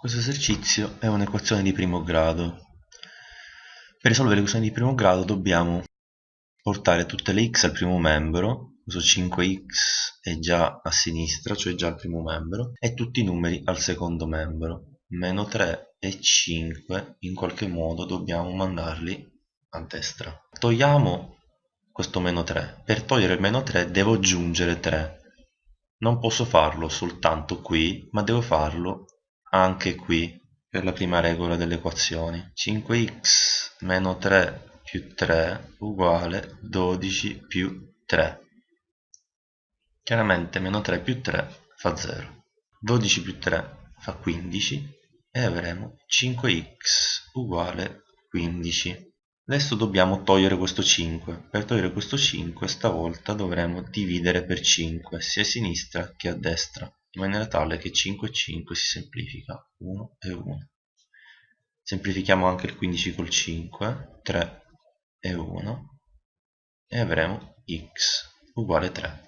Questo esercizio è un'equazione di primo grado. Per risolvere l'equazione di primo grado dobbiamo portare tutte le x al primo membro, questo 5x è già a sinistra, cioè già al primo membro, e tutti i numeri al secondo membro. Meno 3 e 5 in qualche modo dobbiamo mandarli a destra. Togliamo questo meno 3. Per togliere il meno 3 devo aggiungere 3. Non posso farlo soltanto qui, ma devo farlo anche qui per la prima regola delle equazioni. 5x meno 3 più 3 uguale 12 più 3 chiaramente meno 3 più 3 fa 0 12 più 3 fa 15 e avremo 5x uguale 15 adesso dobbiamo togliere questo 5 per togliere questo 5 stavolta dovremo dividere per 5 sia a sinistra che a destra in maniera tale che 5 e 5 si semplifica 1 e 1 semplifichiamo anche il 15 col 5 3 e 1 e avremo x uguale 3